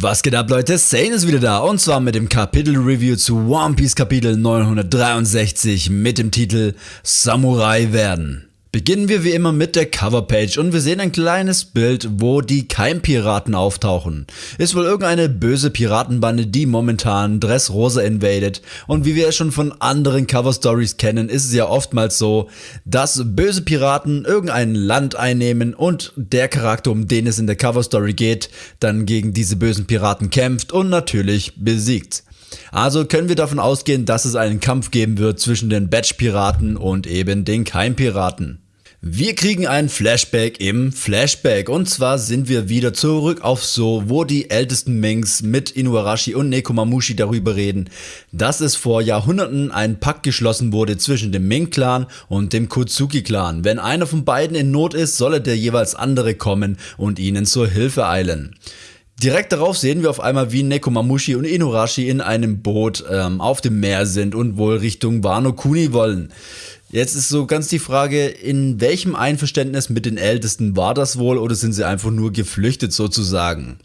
Was geht ab Leute, Sane ist wieder da und zwar mit dem Kapitel-Review zu One Piece Kapitel 963 mit dem Titel Samurai werden. Beginnen wir wie immer mit der Coverpage und wir sehen ein kleines Bild, wo die Keimpiraten auftauchen. Ist wohl irgendeine böse Piratenbande, die momentan Dressrosa invadet und wie wir es schon von anderen Cover-Stories kennen, ist es ja oftmals so, dass böse Piraten irgendein Land einnehmen und der Charakter, um den es in der Cover-Story geht, dann gegen diese bösen Piraten kämpft und natürlich besiegt. Also können wir davon ausgehen, dass es einen Kampf geben wird zwischen den Batch-Piraten und eben den Keim-Piraten. Wir kriegen ein Flashback im Flashback und zwar sind wir wieder zurück auf So, wo die ältesten Minks mit Inuarashi und Nekomamushi darüber reden, dass es vor Jahrhunderten ein Pakt geschlossen wurde zwischen dem Ming-Clan und dem Kutsuki-Clan. Wenn einer von beiden in Not ist, solle der jeweils andere kommen und ihnen zur Hilfe eilen. Direkt darauf sehen wir auf einmal, wie Nekomamushi und Inuarashi in einem Boot ähm, auf dem Meer sind und wohl Richtung Wano Kuni wollen. Jetzt ist so ganz die Frage, in welchem Einverständnis mit den Ältesten war das wohl oder sind sie einfach nur geflüchtet sozusagen?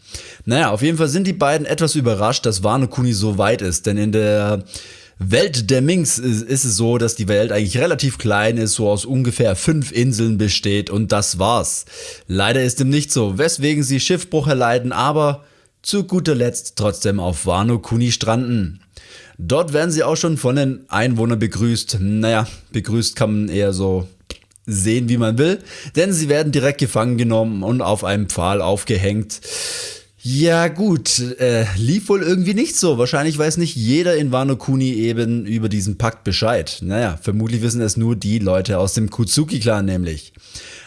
Naja, auf jeden Fall sind die beiden etwas überrascht, dass Wano Kuni so weit ist, denn in der Welt der Minks ist, ist, es so, dass die Welt eigentlich relativ klein ist, so aus ungefähr fünf Inseln besteht und das war's. Leider ist dem nicht so, weswegen sie Schiffbruch erleiden, aber zu guter Letzt trotzdem auf Wano Kuni stranden. Dort werden sie auch schon von den Einwohnern begrüßt. Naja, begrüßt kann man eher so sehen, wie man will, denn sie werden direkt gefangen genommen und auf einem Pfahl aufgehängt. Ja gut, äh, lief wohl irgendwie nicht so. Wahrscheinlich weiß nicht jeder in Wano Kuni eben über diesen Pakt Bescheid. Naja, vermutlich wissen es nur die Leute aus dem Kutsuki-Clan nämlich.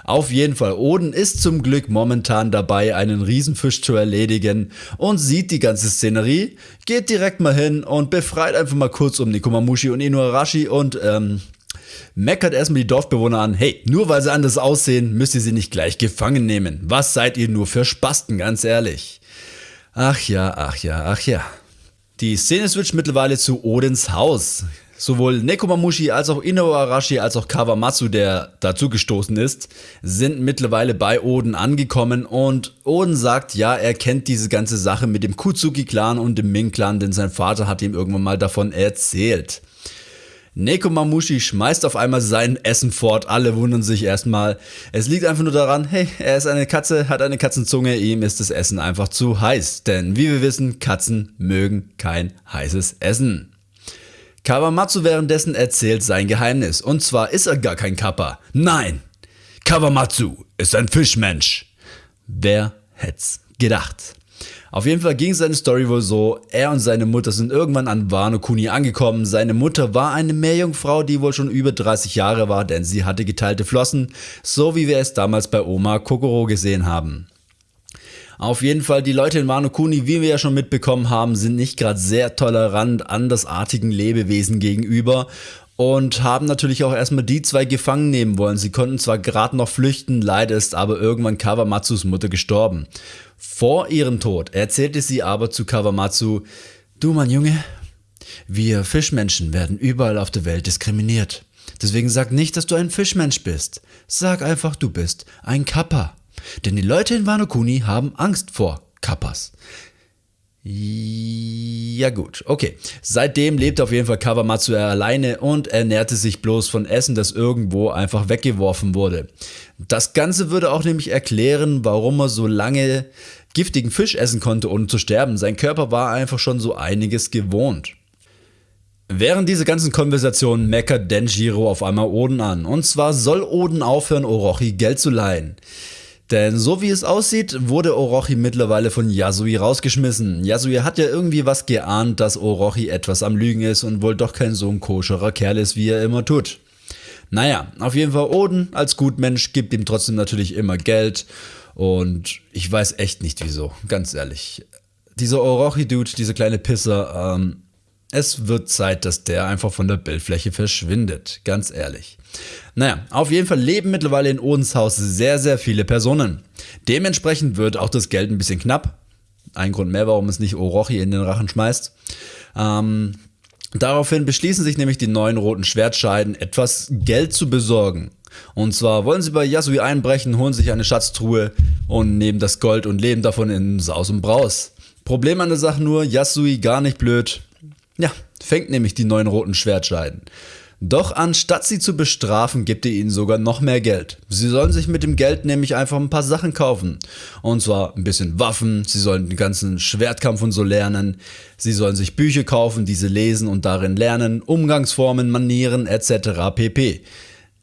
Auf jeden Fall, Oden ist zum Glück momentan dabei, einen Riesenfisch zu erledigen und sieht die ganze Szenerie, geht direkt mal hin und befreit einfach mal kurz um Nikomamushi und Inuarashi und ähm, meckert erstmal die Dorfbewohner an, hey, nur weil sie anders aussehen, müsst ihr sie nicht gleich gefangen nehmen. Was seid ihr nur für Spasten, ganz ehrlich. Ach ja, ach ja, ach ja. Die Szene switcht mittlerweile zu Odins Haus. Sowohl Nekomamushi als auch Ino Arashi als auch Kawamatsu, der dazugestoßen ist, sind mittlerweile bei Oden angekommen und Oden sagt, ja, er kennt diese ganze Sache mit dem Kutsuki-Clan und dem Ming-Clan, denn sein Vater hat ihm irgendwann mal davon erzählt. Nekomamushi schmeißt auf einmal sein Essen fort, alle wundern sich erstmal. Es liegt einfach nur daran, hey, er ist eine Katze, hat eine Katzenzunge, ihm ist das Essen einfach zu heiß. Denn wie wir wissen, Katzen mögen kein heißes Essen. Kawamatsu währenddessen erzählt sein Geheimnis, und zwar ist er gar kein Kappa. Nein, Kawamatsu ist ein Fischmensch. Wer hätt's gedacht? Auf jeden Fall ging seine Story wohl so, er und seine Mutter sind irgendwann an Wano Kuni angekommen. Seine Mutter war eine Meerjungfrau, die wohl schon über 30 Jahre war, denn sie hatte geteilte Flossen, so wie wir es damals bei Oma Kokoro gesehen haben. Auf jeden Fall, die Leute in Wano Kuni, wie wir ja schon mitbekommen haben, sind nicht gerade sehr tolerant andersartigen Lebewesen gegenüber und haben natürlich auch erstmal die zwei gefangen nehmen wollen. Sie konnten zwar gerade noch flüchten, leider ist aber irgendwann Kawamatsus Mutter gestorben. Vor ihrem Tod erzählte sie aber zu Kawamatsu, du mein Junge, wir Fischmenschen werden überall auf der Welt diskriminiert. Deswegen sag nicht, dass du ein Fischmensch bist. Sag einfach, du bist ein Kappa. Denn die Leute in Wano Kuni haben Angst vor Kappas. Ja gut, okay. Seitdem lebt auf jeden Fall Kawamatsu alleine und ernährte sich bloß von Essen, das irgendwo einfach weggeworfen wurde. Das Ganze würde auch nämlich erklären, warum er so lange giftigen Fisch essen konnte, ohne zu sterben. Sein Körper war einfach schon so einiges gewohnt. Während dieser ganzen Konversation meckert Denjiro auf einmal Oden an. Und zwar soll Oden aufhören, Orochi Geld zu leihen. Denn so wie es aussieht, wurde Orochi mittlerweile von Yasui rausgeschmissen. Yasui hat ja irgendwie was geahnt, dass Orochi etwas am Lügen ist und wohl doch kein so ein koscherer Kerl ist, wie er immer tut. Naja, auf jeden Fall Oden als Gutmensch gibt ihm trotzdem natürlich immer Geld und ich weiß echt nicht wieso, ganz ehrlich. Dieser Orochi-Dude, dieser kleine Pisser, ähm, es wird Zeit, dass der einfach von der Bildfläche verschwindet, ganz ehrlich. Naja, auf jeden Fall leben mittlerweile in Odens Haus sehr, sehr viele Personen. Dementsprechend wird auch das Geld ein bisschen knapp. Ein Grund mehr, warum es nicht Orochi in den Rachen schmeißt. Ähm, daraufhin beschließen sich nämlich die neuen roten Schwertscheiden, etwas Geld zu besorgen. Und zwar wollen sie bei Yasui einbrechen, holen sich eine Schatztruhe und nehmen das Gold und leben davon in Saus und Braus. Problem an der Sache nur, Yasui gar nicht blöd. Ja, fängt nämlich die neuen roten Schwertscheiden. Doch anstatt sie zu bestrafen, gibt er ihnen sogar noch mehr Geld. Sie sollen sich mit dem Geld nämlich einfach ein paar Sachen kaufen. Und zwar ein bisschen Waffen, sie sollen den ganzen Schwertkampf und so lernen. Sie sollen sich Bücher kaufen, diese lesen und darin lernen, Umgangsformen, Manieren etc. pp.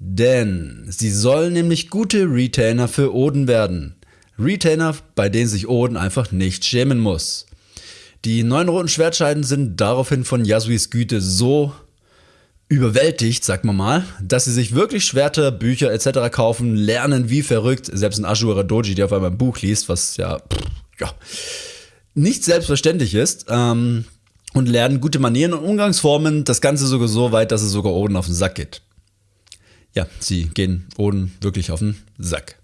Denn sie sollen nämlich gute Retainer für Oden werden. Retainer, bei denen sich Oden einfach nicht schämen muss. Die neun roten Schwertscheiden sind daraufhin von Yasuis Güte so überwältigt, sagt man mal, dass sie sich wirklich Schwerter, Bücher etc. kaufen, lernen wie verrückt. Selbst ein Ashura Doji, der auf einmal ein Buch liest, was ja, pff, ja nicht selbstverständlich ist. Ähm, und lernen gute Manieren und Umgangsformen. Das Ganze sogar so weit, dass es sogar Oden auf den Sack geht. Ja, sie gehen Oden wirklich auf den Sack.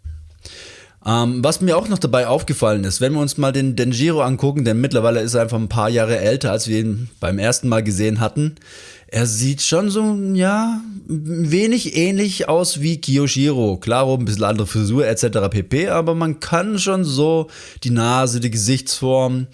Ähm, was mir auch noch dabei aufgefallen ist, wenn wir uns mal den Denjiro angucken, denn mittlerweile ist er einfach ein paar Jahre älter, als wir ihn beim ersten Mal gesehen hatten. Er sieht schon so, ja, wenig ähnlich aus wie Kiyoshiro. Klaro, ein bisschen andere Frisur etc. pp, aber man kann schon so die Nase, die Gesichtsform.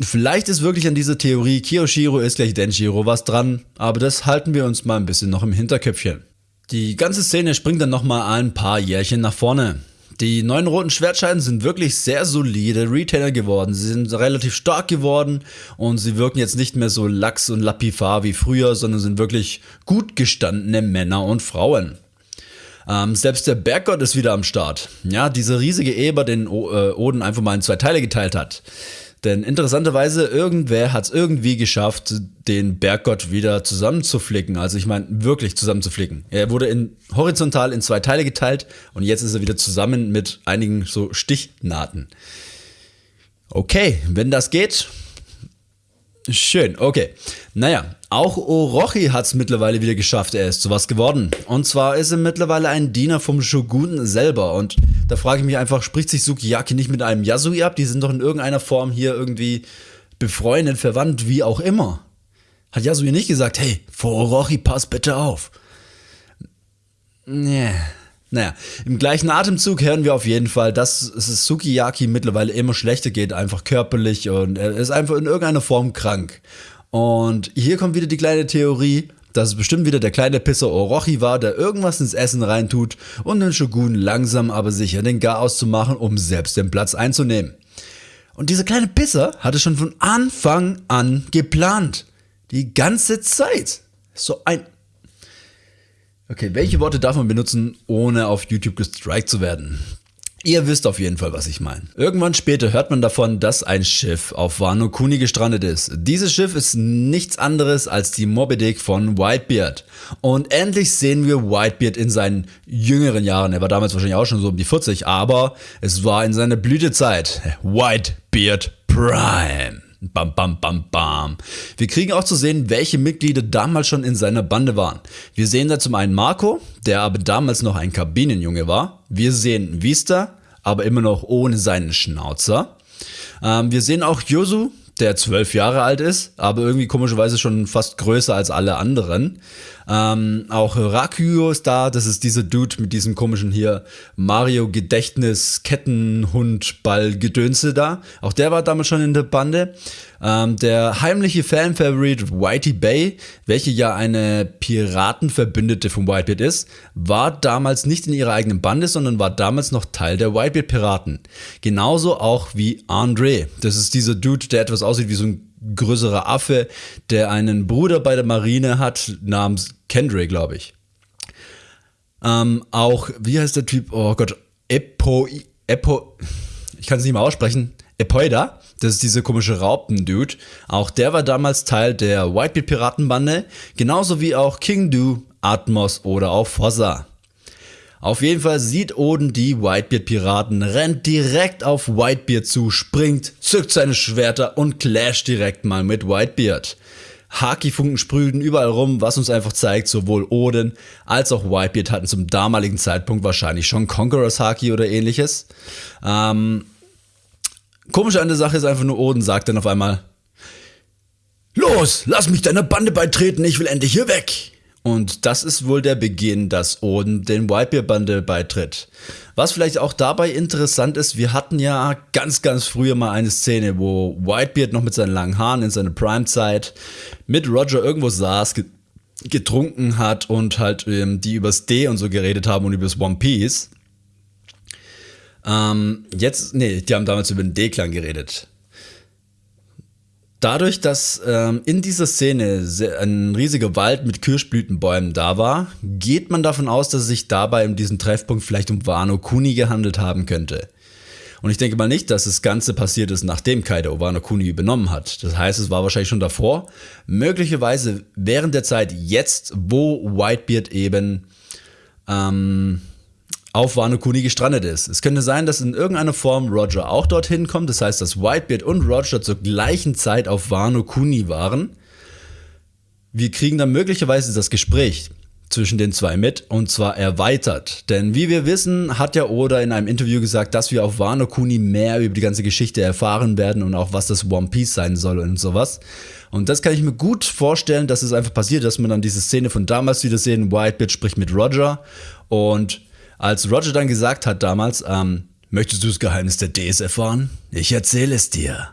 Vielleicht ist wirklich an dieser Theorie Kiyoshiro ist gleich Denjiro was dran, aber das halten wir uns mal ein bisschen noch im Hinterköpfchen. Die ganze Szene springt dann nochmal ein paar Jährchen nach vorne. Die neuen roten Schwertscheiden sind wirklich sehr solide Retailer geworden. Sie sind relativ stark geworden und sie wirken jetzt nicht mehr so lax und lapifar wie früher, sondern sind wirklich gut gestandene Männer und Frauen. Ähm, selbst der Berggott ist wieder am Start. Ja, dieser riesige Eber, den o äh, Oden einfach mal in zwei Teile geteilt hat. Denn interessanterweise, irgendwer hat es irgendwie geschafft, den Berggott wieder zusammenzuflicken. Also ich meine, wirklich zusammenzuflicken. Er wurde in, horizontal in zwei Teile geteilt und jetzt ist er wieder zusammen mit einigen so Stichnahten. Okay, wenn das geht, Schön, okay. Naja, auch Orochi hat es mittlerweile wieder geschafft, er ist sowas geworden. Und zwar ist er mittlerweile ein Diener vom Shogun selber. Und da frage ich mich einfach, spricht sich Sukiyaki nicht mit einem Yasui ab? Die sind doch in irgendeiner Form hier irgendwie befreundet, verwandt, wie auch immer. Hat Yasui nicht gesagt, hey, vor Orochi, pass bitte auf. Nee. Naja, im gleichen Atemzug hören wir auf jeden Fall, dass es Sukiyaki mittlerweile immer schlechter geht, einfach körperlich und er ist einfach in irgendeiner Form krank. Und hier kommt wieder die kleine Theorie, dass es bestimmt wieder der kleine Pisser Orochi war, der irgendwas ins Essen reintut und den Shogun langsam aber sicher den Garaus zu machen, um selbst den Platz einzunehmen. Und dieser kleine Pisser hatte schon von Anfang an geplant. Die ganze Zeit. So ein Okay, welche Worte darf man benutzen, ohne auf YouTube gestrikt zu werden? Ihr wisst auf jeden Fall, was ich meine. Irgendwann später hört man davon, dass ein Schiff auf Wano Kuni gestrandet ist. Dieses Schiff ist nichts anderes als die Moby Dick von Whitebeard. Und endlich sehen wir Whitebeard in seinen jüngeren Jahren. Er war damals wahrscheinlich auch schon so um die 40, aber es war in seiner Blütezeit. Whitebeard Prime. Bam, bam, bam, bam. Wir kriegen auch zu sehen, welche Mitglieder damals schon in seiner Bande waren. Wir sehen da zum einen Marco, der aber damals noch ein Kabinenjunge war. Wir sehen Vista, aber immer noch ohne seinen Schnauzer. Ähm, wir sehen auch Yosu, der zwölf Jahre alt ist, aber irgendwie komischerweise schon fast größer als alle anderen. Ähm, auch Rakuyo ist da, das ist dieser Dude mit diesem komischen hier Mario Gedächtnis Kettenhund Ball Gedönse da. Auch der war damals schon in der Bande. Ähm, der heimliche Fan-Favorite Whitey Bay, welche ja eine Piratenverbündete von Whitebeard ist, war damals nicht in ihrer eigenen Bande, sondern war damals noch Teil der Whitebeard-Piraten. Genauso auch wie Andre. Das ist dieser Dude, der etwas aussieht wie so ein größerer Affe, der einen Bruder bei der Marine hat, namens Kendrick, glaube ich. Ähm, auch, wie heißt der Typ? Oh Gott, Epo, Epo, ich kann es nicht mehr aussprechen. Epoida, das ist dieser komische Raupen-Dude. Auch der war damals Teil der Whitebeard-Piratenbande, genauso wie auch King Du, Atmos oder auch Fossa. Auf jeden Fall sieht Oden die Whitebeard-Piraten, rennt direkt auf Whitebeard zu, springt, zückt seine Schwerter und clasht direkt mal mit Whitebeard. Haki-Funken sprühten überall rum, was uns einfach zeigt, sowohl Oden als auch Whitebeard hatten zum damaligen Zeitpunkt wahrscheinlich schon Conquerors Haki oder ähnliches. Ähm, komisch an der Sache ist einfach nur, Oden sagt dann auf einmal, Los, lass mich deiner Bande beitreten, ich will endlich hier weg. Und das ist wohl der Beginn, dass Oden den Whitebeard-Bande beitritt. Was vielleicht auch dabei interessant ist, wir hatten ja ganz, ganz früher mal eine Szene, wo Whitebeard noch mit seinen langen Haaren in seiner Prime-Zeit mit Roger irgendwo saß, getrunken hat und halt ähm, die übers D und so geredet haben und übers One Piece. Ähm, jetzt, nee, die haben damals über den D-Klang geredet. Dadurch, dass ähm, in dieser Szene ein riesiger Wald mit Kirschblütenbäumen da war, geht man davon aus, dass es sich dabei in diesem Treffpunkt vielleicht um Wano Kuni gehandelt haben könnte. Und ich denke mal nicht, dass das Ganze passiert ist, nachdem Kaido Wano Kuni übernommen hat. Das heißt, es war wahrscheinlich schon davor. Möglicherweise während der Zeit jetzt, wo Whitebeard eben ähm, auf Wano Kuni gestrandet ist. Es könnte sein, dass in irgendeiner Form Roger auch dorthin kommt. Das heißt, dass Whitebeard und Roger zur gleichen Zeit auf Wano Kuni waren. Wir kriegen dann möglicherweise das Gespräch zwischen den zwei mit und zwar erweitert. Denn wie wir wissen, hat ja Oda in einem Interview gesagt, dass wir auf Wano Kuni mehr über die ganze Geschichte erfahren werden und auch was das One Piece sein soll und sowas. Und das kann ich mir gut vorstellen, dass es einfach passiert, dass man dann diese Szene von damals wieder sehen, Whitebeard spricht mit Roger und als Roger dann gesagt hat damals, ähm, möchtest du das Geheimnis der Ds erfahren? Ich erzähle es dir.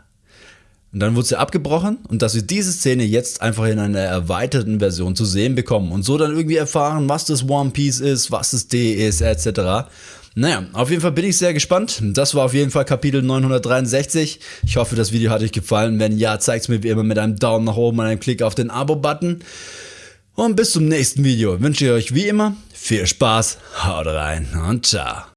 Und dann wurde sie abgebrochen und dass wir diese Szene jetzt einfach in einer erweiterten Version zu sehen bekommen und so dann irgendwie erfahren, was das One Piece ist, was das D ist, etc. Naja, auf jeden Fall bin ich sehr gespannt. Das war auf jeden Fall Kapitel 963. Ich hoffe, das Video hat euch gefallen. Wenn ja, zeigt es mir wie immer mit einem Daumen nach oben und einem Klick auf den Abo-Button. Und bis zum nächsten Video wünsche ich euch wie immer viel Spaß, haut rein und ciao.